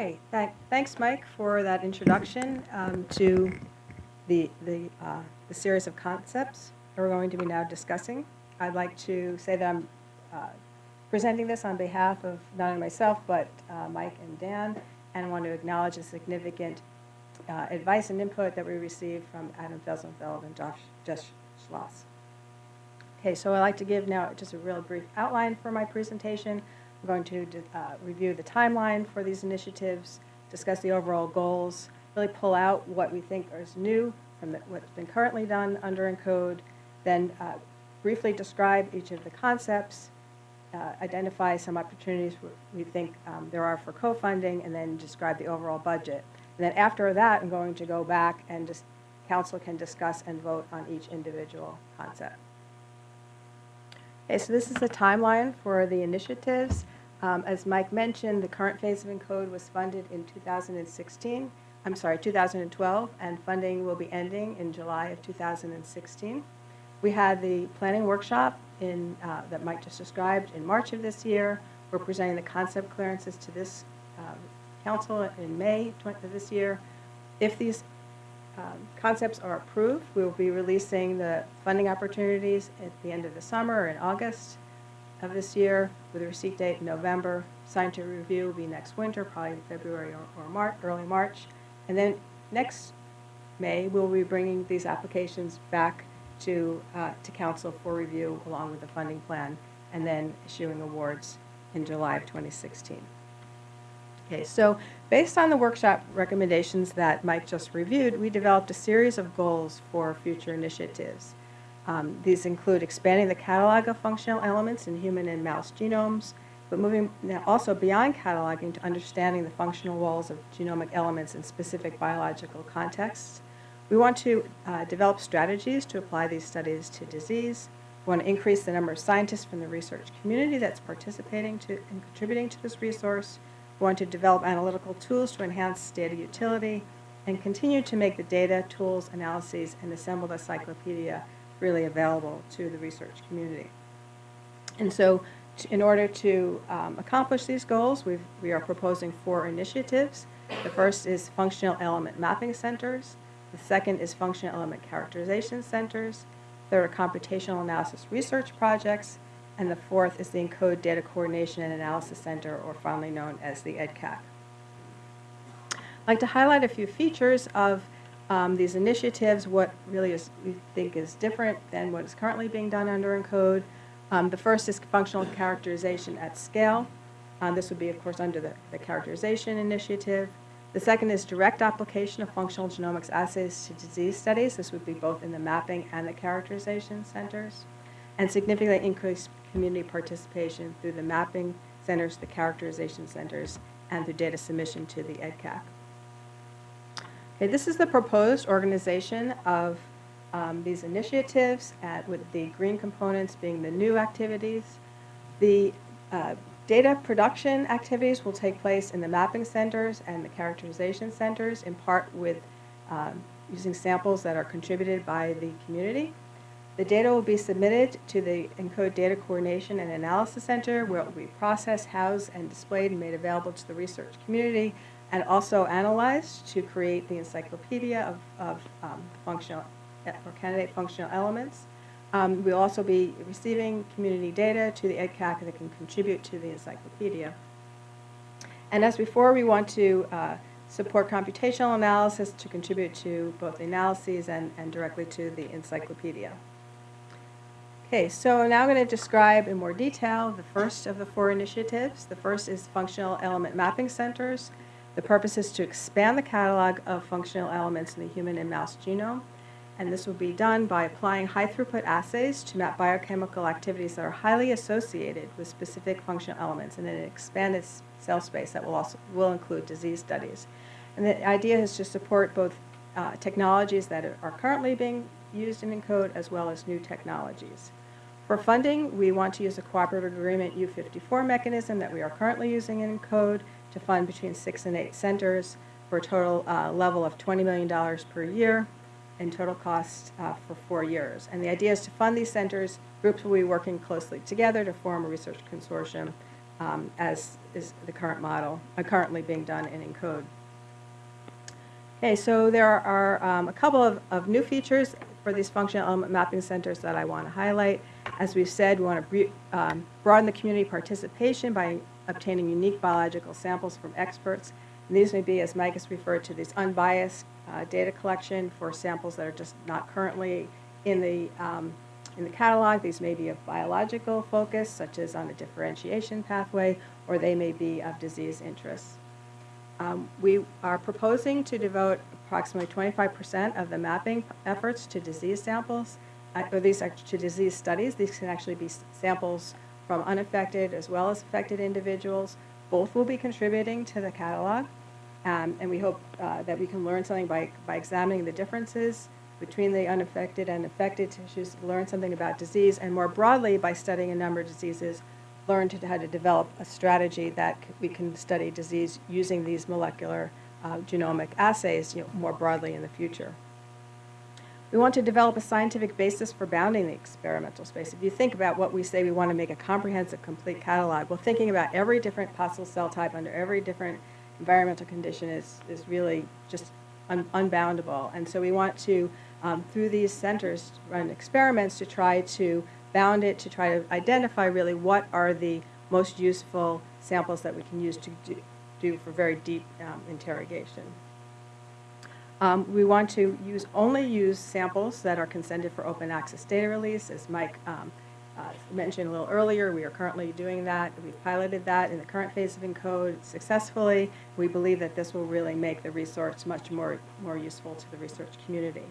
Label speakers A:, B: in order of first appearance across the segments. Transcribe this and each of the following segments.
A: Okay, thank- thanks, Mike, for that introduction um, to the, the, uh, the series of concepts that we're going to be now discussing. I'd like to say that I'm uh, presenting this on behalf of not only myself, but uh, Mike and Dan, and want to acknowledge the significant uh, advice and input that we received from Adam Felsenfeld and Josh, Josh Schloss. Okay, so I'd like to give now just a real brief outline for my presentation. I'm going to uh, review the timeline for these initiatives, discuss the overall goals, really pull out what we think is new from what's been currently done under ENCODE, then uh, briefly describe each of the concepts, uh, identify some opportunities we think um, there are for co-funding, and then describe the overall budget. And then after that, I'm going to go back and just council can discuss and vote on each individual concept. Okay, so this is the timeline for the initiatives. Um, as Mike mentioned, the current phase of ENCODE was funded in 2016. I'm sorry, 2012, and funding will be ending in July of 2016. We had the planning workshop in, uh, that Mike just described in March of this year. We're presenting the concept clearances to this um, council in May of this year. If these um, concepts are approved, we will be releasing the funding opportunities at the end of the summer in August of this year with a receipt date in November. Signed to review will be next winter, probably February or, or March, early March. And then next May, we'll be bringing these applications back to, uh, to council for review along with the funding plan and then issuing awards in July of 2016. Okay, so based on the workshop recommendations that Mike just reviewed, we developed a series of goals for future initiatives. Um, these include expanding the catalog of functional elements in human and mouse genomes, but moving now also beyond cataloging to understanding the functional roles of genomic elements in specific biological contexts. We want to uh, develop strategies to apply these studies to disease. We want to increase the number of scientists from the research community that's participating to and contributing to this resource. We want to develop analytical tools to enhance data utility and continue to make the data, tools, analyses, and assembled encyclopedia really available to the research community. And so in order to um, accomplish these goals, we we are proposing four initiatives. The first is functional element mapping centers. The second is functional element characterization centers. Third are computational analysis research projects. And the fourth is the ENCODE Data Coordination and Analysis Center, or fondly known as the EDCAC. I'd like to highlight a few features of um, these initiatives, what really is, we think is different than what is currently being done under ENCODE. Um, the first is functional characterization at scale. Um, this would be, of course, under the, the characterization initiative. The second is direct application of functional genomics assays to disease studies. This would be both in the mapping and the characterization centers. And significantly increase community participation through the mapping centers, the characterization centers, and through data submission to the EDCAC. Okay, this is the proposed organization of um, these initiatives at, with the green components being the new activities. The uh, data production activities will take place in the mapping centers and the characterization centers in part with um, using samples that are contributed by the community. The data will be submitted to the ENCODE Data Coordination and Analysis Center where it will be processed, housed, and displayed and made available to the research community and also analyzed to create the encyclopedia of, of um, functional or candidate functional elements. Um, we'll also be receiving community data to the EDCAC that can contribute to the encyclopedia. And as before, we want to uh, support computational analysis to contribute to both the analyses and, and directly to the encyclopedia. Okay, so now I'm going to describe in more detail the first of the four initiatives. The first is functional element mapping centers. The purpose is to expand the catalog of functional elements in the human and mouse genome. And this will be done by applying high throughput assays to map biochemical activities that are highly associated with specific functional elements in an expanded cell space that will also will include disease studies. And the idea is to support both uh, technologies that are currently being used in ENCODE as well as new technologies. For funding, we want to use a cooperative agreement U54 mechanism that we are currently using in ENCODE to fund between six and eight centers for a total uh, level of $20 million per year and total cost uh, for four years. And the idea is to fund these centers. Groups will be working closely together to form a research consortium um, as is the current model, uh, currently being done in ENCODE. Okay, so there are um, a couple of, of new features for these functional element mapping centers that I want to highlight. As we've said, we want to um, broaden the community participation by obtaining unique biological samples from experts. And these may be, as Mike has referred to, these unbiased uh, data collection for samples that are just not currently in the, um, in the catalog. These may be of biological focus, such as on a differentiation pathway, or they may be of disease interest. Um, we are proposing to devote approximately 25% of the mapping efforts to disease samples, uh, or these are to disease studies. These can actually be samples from unaffected as well as affected individuals. Both will be contributing to the catalog, um, and we hope uh, that we can learn something by, by examining the differences between the unaffected and affected tissues, learn something about disease, and more broadly, by studying a number of diseases, learn to, how to develop a strategy that we can study disease using these molecular uh, genomic assays you know, more broadly in the future. We want to develop a scientific basis for bounding the experimental space. If you think about what we say we want to make a comprehensive, complete catalog, well, thinking about every different possible cell type under every different environmental condition is, is really just un unboundable. And so we want to, um, through these centers, run experiments to try to bound it, to try to identify really what are the most useful samples that we can use to do, do for very deep um, interrogation. Um, we want to use only use samples that are consented for open access data release. As Mike um, uh, mentioned a little earlier, we are currently doing that. We've piloted that in the current phase of ENCODE successfully. We believe that this will really make the resource much more, more useful to the research community.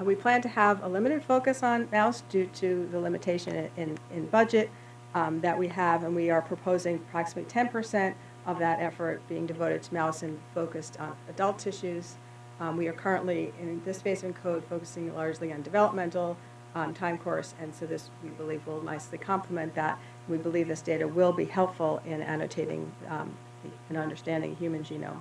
A: Uh, we plan to have a limited focus on mouse due to the limitation in, in, budget um, that we have, and we are proposing approximately 10% of that effort being devoted to mouse and focused on adult tissues. Um, we are currently, in this phase of ENCODE, focusing largely on developmental um, time course, and so this, we believe, will nicely complement that. We believe this data will be helpful in annotating um, and understanding human genome.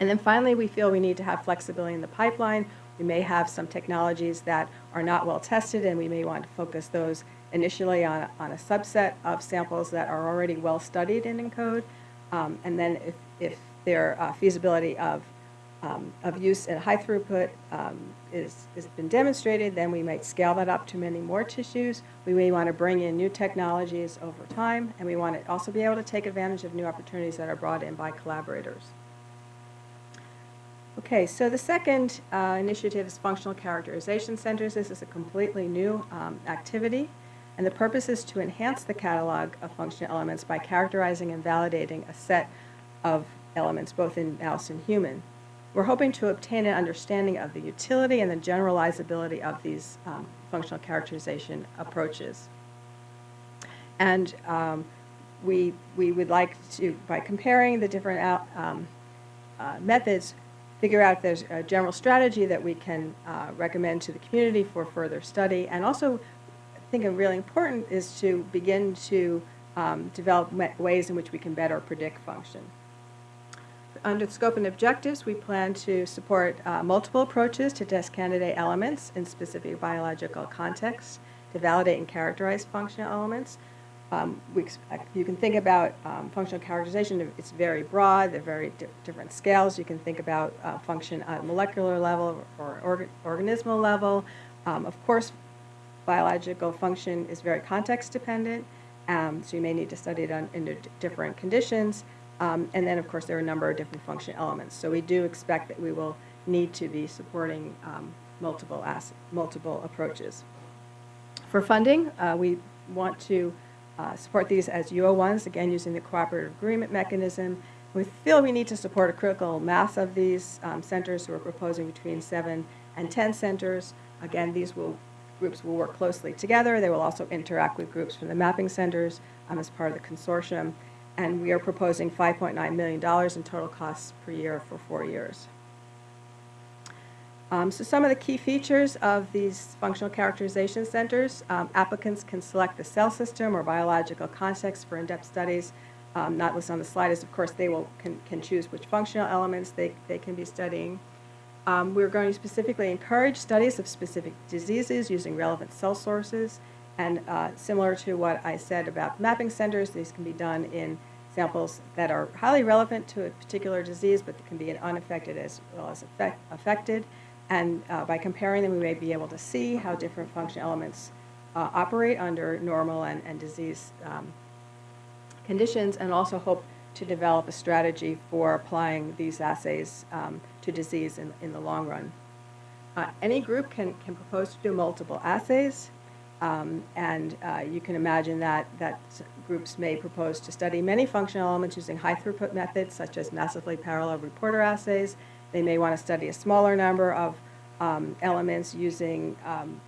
A: And then finally, we feel we need to have flexibility in the pipeline. We may have some technologies that are not well tested, and we may want to focus those initially on, on a subset of samples that are already well studied in ENCODE. Um, and then if, if their uh, feasibility of um, of use at high throughput um, is, has been demonstrated, then we might scale that up to many more tissues. We may want to bring in new technologies over time, and we want to also be able to take advantage of new opportunities that are brought in by collaborators. Okay, so the second uh, initiative is functional characterization centers. This is a completely new um, activity, and the purpose is to enhance the catalog of functional elements by characterizing and validating a set of elements, both in mouse and human. We're hoping to obtain an understanding of the utility and the generalizability of these um, functional characterization approaches. And um, we, we would like to, by comparing the different um, uh, methods, figure out if there's a general strategy that we can uh, recommend to the community for further study. And also, I think really important is to begin to um, develop ways in which we can better predict function under the scope and objectives, we plan to support uh, multiple approaches to test candidate elements in specific biological contexts to validate and characterize functional elements. Um, we, you can think about um, functional characterization, it's very broad, they're very di different scales. You can think about uh, function at molecular level or organ organismal level. Um, of course, biological function is very context dependent, um, so you may need to study it on, under different conditions. Um, and then, of course, there are a number of different function elements. So we do expect that we will need to be supporting um, multiple, multiple approaches. For funding, uh, we want to uh, support these as U01s, again, using the cooperative agreement mechanism. We feel we need to support a critical mass of these um, centers, we're proposing between 7 and 10 centers. Again, these will, groups will work closely together. They will also interact with groups from the mapping centers um, as part of the consortium and we are proposing $5.9 million in total costs per year for four years. Um, so some of the key features of these functional characterization centers, um, applicants can select the cell system or biological context for in-depth studies. Um, not listed on the slide is, of course, they will can, can choose which functional elements they, they can be studying. Um, we're going to specifically encourage studies of specific diseases using relevant cell sources And uh, similar to what I said about mapping centers, these can be done in samples that are highly relevant to a particular disease, but can be unaffected as well as affect, affected. And uh, by comparing them, we may be able to see how different function elements uh, operate under normal and, and disease um, conditions, and also hope to develop a strategy for applying these assays um, to disease in, in the long run. Uh, any group can, can propose to do multiple assays, um, and uh, you can imagine that, that groups may propose to study many functional elements using high throughput methods such as massively parallel reporter assays. They may want to study a smaller number of um, elements using um,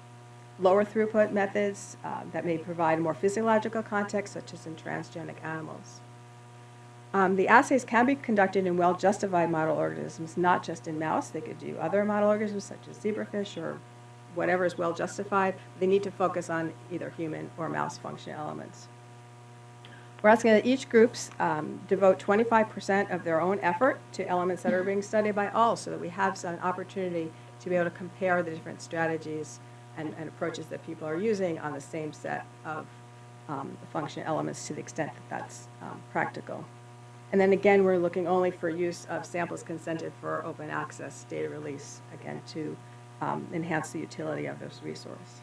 A: lower throughput methods uh, that may provide more physiological context such as in transgenic animals. Um, the assays can be conducted in well-justified model organisms, not just in mouse. They could do other model organisms such as zebrafish or whatever is well-justified. They need to focus on either human or mouse function elements. We're asking that each groups um, devote 25% of their own effort to elements that are being studied by all so that we have an opportunity to be able to compare the different strategies and, and approaches that people are using on the same set of um, function elements to the extent that that's um, practical. And then again, we're looking only for use of samples consented for open access data release, again, to um, enhance the utility of this resource.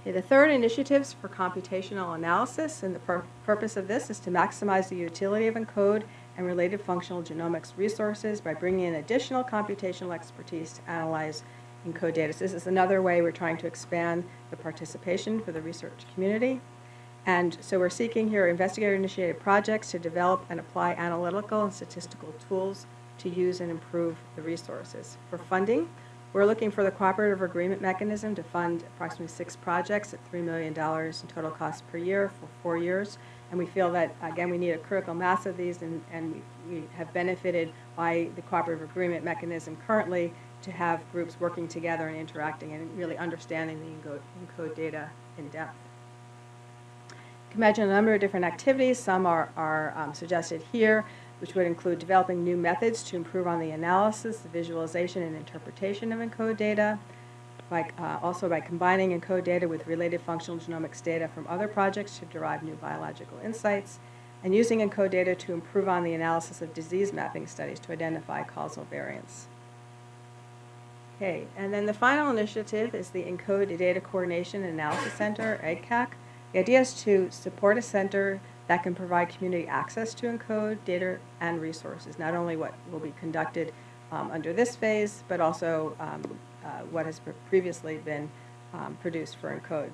A: Okay, the third initiatives for computational analysis, and the pur purpose of this is to maximize the utility of ENCODE and related functional genomics resources by bringing in additional computational expertise to analyze ENCODE data. So this is another way we're trying to expand the participation for the research community. And so we're seeking here investigator-initiated projects to develop and apply analytical and statistical tools to use and improve the resources. For funding, we're looking for the cooperative agreement mechanism to fund approximately six projects at $3 million in total cost per year for four years. And we feel that, again, we need a critical mass of these, and, and we, have benefited by the cooperative agreement mechanism currently to have groups working together and interacting and really understanding the ENCODE, ENCODE data in depth You can imagine a number of different activities. Some are, are um, suggested here, which would include developing new methods to improve on the analysis, the visualization, and interpretation of ENCODE data, by, uh, also by combining ENCODE data with related functional genomics data from other projects to derive new biological insights, and using ENCODE data to improve on the analysis of disease mapping studies to identify causal variants. Okay, and then the final initiative is the ENCODE Data Coordination and Analysis Center, EDCAC, the idea is to support a center that can provide community access to ENCODE data and resources, not only what will be conducted um, under this phase, but also um, uh, what has previously been um, produced for ENCODE.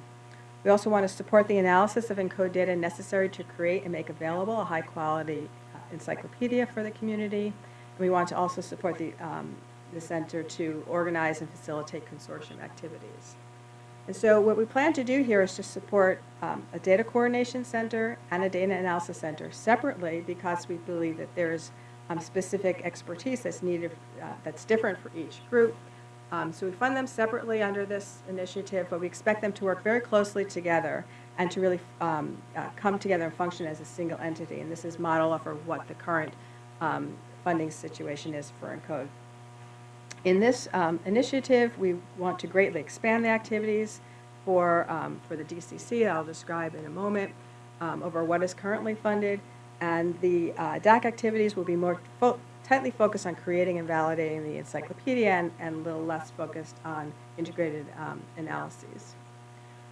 A: We also want to support the analysis of ENCODE data necessary to create and make available a high-quality uh, encyclopedia for the community. And we want to also support the, um, the center to organize and facilitate consortium activities. And so what we plan to do here is to support um, a data coordination center and a data analysis center separately because we believe that there's um, specific expertise that's needed, uh, that's different for each group. Um, so we fund them separately under this initiative, but we expect them to work very closely together and to really um, uh, come together and function as a single entity. And this is model for what the current um, funding situation is for ENCODE. In this um, initiative, we want to greatly expand the activities for, um, for the DCC that I'll describe in a moment um, over what is currently funded. And the uh, DAC activities will be more fo tightly focused on creating and validating the encyclopedia and, and a little less focused on integrated um, analyses.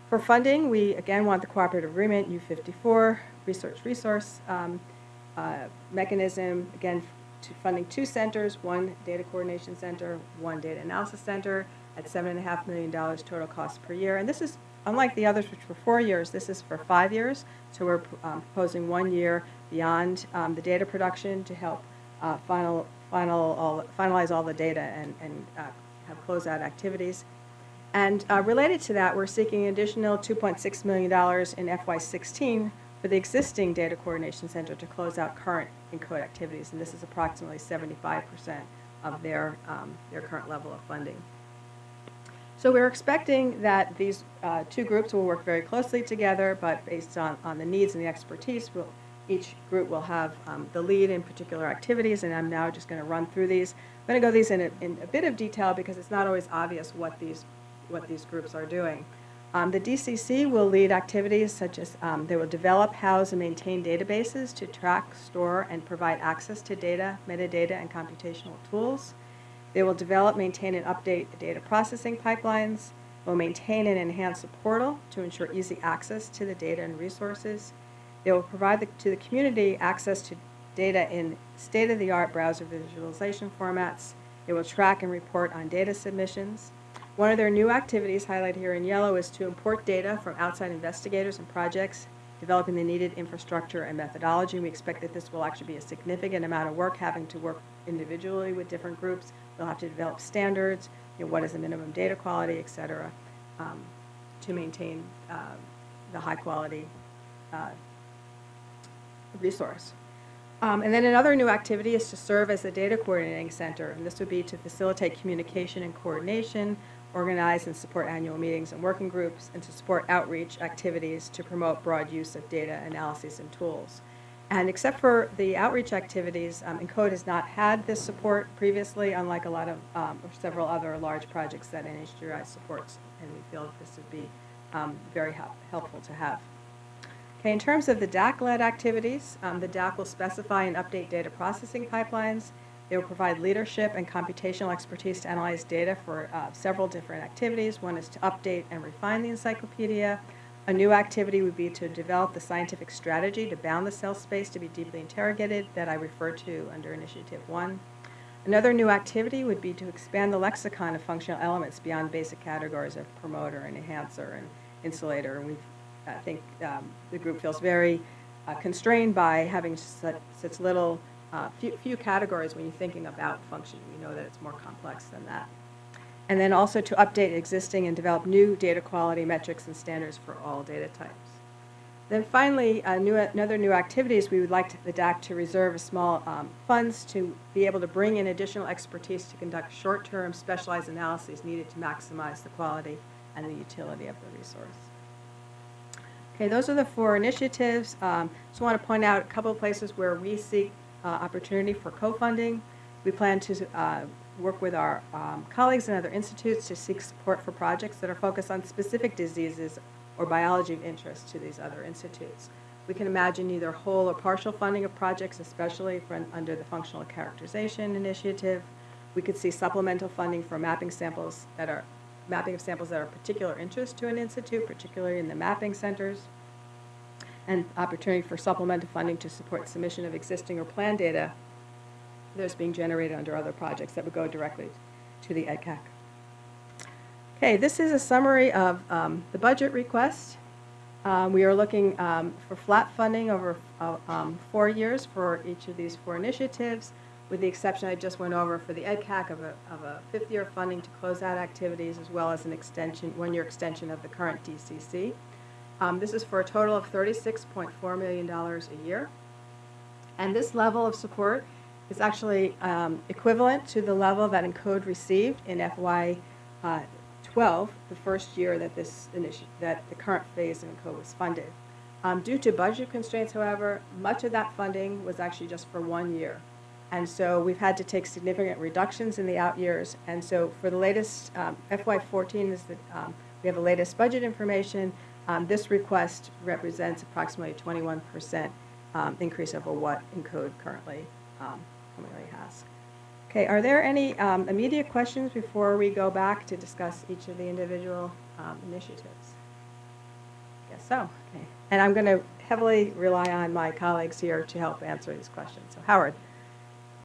A: For funding, we again want the cooperative agreement U54 research resource um, uh, mechanism, again funding two centers, one data coordination center, one data analysis center at $7.5 million total cost per year. And this is, unlike the others which were four years, this is for five years. So we're um, proposing one year beyond um, the data production to help uh, final, final all, finalize all the data and, and uh, have closeout activities. And uh, related to that, we're seeking additional $2.6 million in FY16 for the existing data coordination center to close out current ENCODE activities, and this is approximately 75% of their, um, their current level of funding. So we're expecting that these uh, two groups will work very closely together, but based on, on the needs and the expertise, we'll, each group will have um, the lead in particular activities, and I'm now just going to run through these. I'm going to go these in a, in a bit of detail because it's not always obvious what these, what these groups are doing. Um, The DCC will lead activities such as, um, they will develop, house, and maintain databases to track, store, and provide access to data, metadata, and computational tools. They will develop, maintain, and update the data processing pipelines, will maintain and enhance the portal to ensure easy access to the data and resources. They will provide the- to the community access to data in state-of-the-art browser visualization formats. They will track and report on data submissions. One of their new activities highlighted here in yellow is to import data from outside investigators and projects, developing the needed infrastructure and methodology. We expect that this will actually be a significant amount of work, having to work individually with different groups. They'll have to develop standards, you know, what is the minimum data quality, et cetera, um, to maintain uh, the high-quality uh, resource. Um, And then another new activity is to serve as a data coordinating center, and this would be to facilitate communication and coordination, organize and support annual meetings and working groups, and to support outreach activities to promote broad use of data analyses and tools. And except for the outreach activities, um, ENCODE has not had this support previously, unlike a lot of, um, or several other large projects that NHGRI supports, and we feel that this would be um, very help- helpful to have. Okay, in terms of the DAC-led activities, um, the DAC will specify and update data processing pipelines. They will provide leadership and computational expertise to analyze data for uh, several different activities. One is to update and refine the encyclopedia. A new activity would be to develop the scientific strategy to bound the cell space to be deeply interrogated that I refer to under Initiative 1. Another new activity would be to expand the lexicon of functional elements beyond basic categories of promoter and enhancer and insulator. And I think um, the group feels very uh, constrained by having such, such little, uh, few, few categories when you're thinking about function. We know that it's more complex than that. And then also to update existing and develop new data quality metrics and standards for all data types. Then finally, uh, new, another new activities, we would like to, the DAC to reserve a small um, funds to be able to bring in additional expertise to conduct short-term specialized analyses needed to maximize the quality and the utility of the resource. Okay, those are the four initiatives. Um, Just want to point out a couple of places where we seek uh, opportunity for co-funding. We plan to uh, work with our um, colleagues and other institutes to seek support for projects that are focused on specific diseases or biology of interest to these other institutes. We can imagine either whole or partial funding of projects, especially for, under the Functional Characterization Initiative. We could see supplemental funding for mapping samples that are mapping of samples that are of particular interest to an institute, particularly in the mapping centers, and opportunity for supplemental funding to support submission of existing or planned data that's being generated under other projects that would go directly to the EdCAC. Okay, this is a summary of um, the budget request. Um, We are looking um, for flat funding over uh, um, four years for each of these four initiatives with the exception I just went over for the EdCAC of a, of a fifth year funding to close out activities as well as an extension, one-year extension of the current DCC. Um, this is for a total of $36.4 million a year. And this level of support is actually um, equivalent to the level that ENCODE received in FY uh, 12, the first year that this that the current phase of ENCODE was funded. Um, due to budget constraints, however, much of that funding was actually just for one year. And so we've had to take significant reductions in the out years. And so for the latest, um, FY14 is the, um, we have the latest budget information. Um, This request represents approximately 21% um, increase over what ENCODE currently, um, currently has. Okay, are there any um, immediate questions before we go back to discuss each of the individual um, initiatives? Guess so. Okay. And I'm going to heavily rely on my colleagues here to help answer these questions. So Howard.